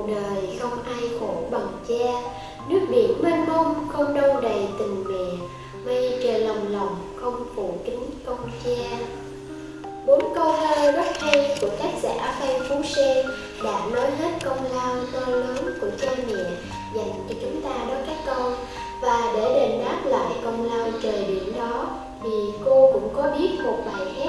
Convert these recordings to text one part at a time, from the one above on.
cuộc đời không ai khổ bằng cha. Nước biển mênh mông, không đâu đầy tình mẹ. Mây trời lòng lòng, không phụ kính công cha. Bốn câu thơ rất hay của tác giả Phan Phú Sê đã nói hết công lao to lớn của cha mẹ dành cho chúng ta đó các con. Và để đền đáp lại công lao trời biển đó, thì cô cũng có biết một bài hát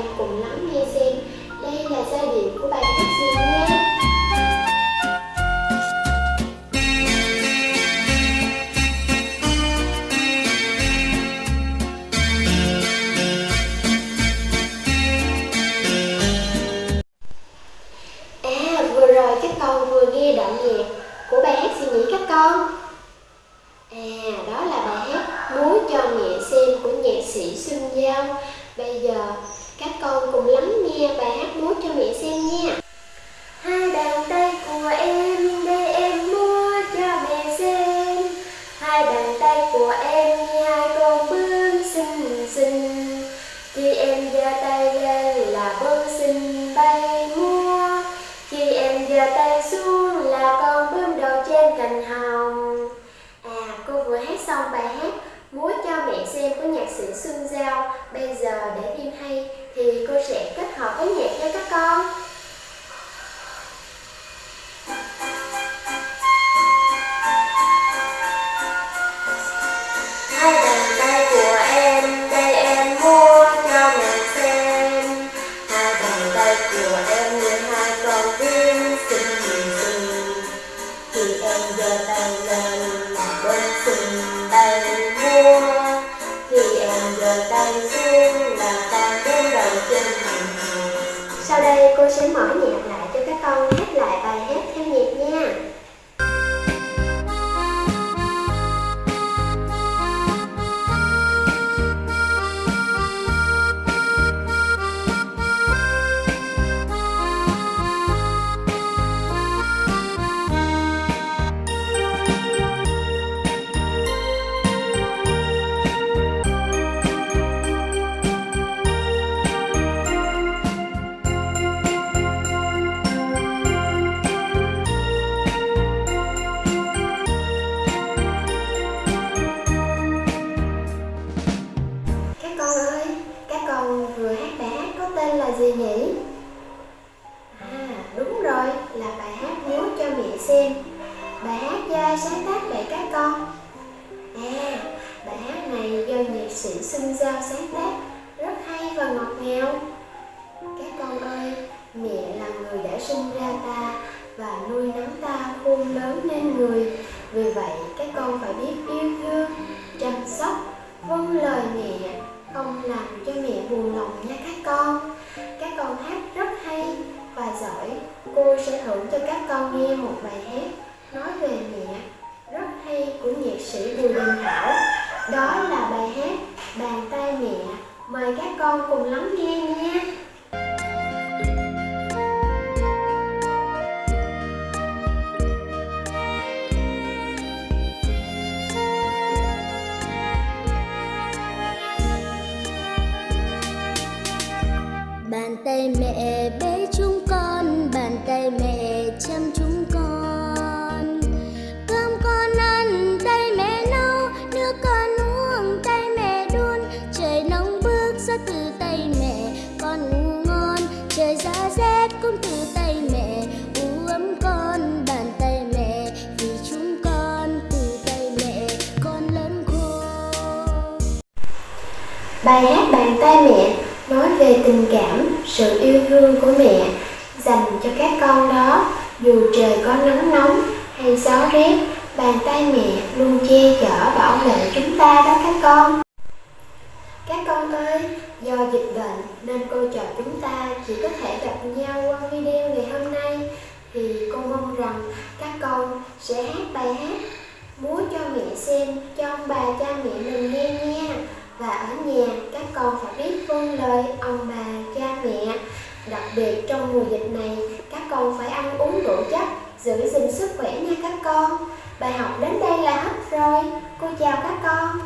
con cùng lắng nghe xem. Đây là giai điệu của bài hát gì nhé. À vừa rồi các con vừa nghe đoạn nhạc của bài hát gì nhỉ các con? À đó là bài hát Múa cho mẹ xem của nhạc sĩ Xuân Giao. Bây giờ các con cùng lắng nghe bài hát Múa cho mẹ xem nha. Hai bàn tay của em để em múa cho mẹ xem. Hai bàn tay của em như hai con bướm xinh xinh. Khi em giơ tay lên là bướm xinh bay múa. Khi em giơ tay xuống là con bướm đầu trên cành hồng. À cô vừa hát xong bài hát Múa cho mẹ xem của nhạc sĩ Xuân Giao Bây giờ để thêm hay thì cô sẽ kết hợp với nhạc cho các con. Hai bàn em giơ tay xuống là ta đến đầu trên hàng hồng Sau đây cô sẽ mở nhạc lại cho các con hát lại bài hát là gì nhỉ? À, đúng rồi, là bài hát múa cho mẹ xem. Bài hát do ai sáng tác vậy các con? À, bài hát này do nhạc sĩ Xuân Giao sáng tác. Rất hay và ngọt ngào. Các con ơi, mẹ là người đã sinh ra ta Và nuôi nấng ta khôn lớn nên người. Vì vậy các con phải biết yêu thương, chăm sóc, vâng lời mẹ không làm cho mẹ buồn lòng nha các con các con hát rất hay và giỏi. Cô sẽ thưởng cho các con nghe một bài hát nói về mẹ rất hay của nhạc sĩ bùi đình thảo. Đó là bài hát bàn tay mẹ. Mời các con cùng lắng nghe nha. Bài hát Bàn tay mẹ nói về tình cảm, sự yêu thương của mẹ dành cho các con đó. Dù trời có nắng nóng hay gió rét, bàn tay mẹ luôn che chở bảo vệ chúng ta đó các con. Các con ơi, do dịch bệnh nên cô trò chúng ta chỉ có thể gặp nhau qua video ngày hôm nay thì cô mong rằng các con sẽ hát bài hát múa cho mẹ xem cho ông bà cha mẹ mình nghe nha và ở nhà các con phải biết vâng lời ông bà cha mẹ. Đặc biệt trong mùa dịch này các con phải ăn uống đủ chất giữ gìn sức khỏe nha các con. Bài học đến đây là hết rồi, cô chào các con.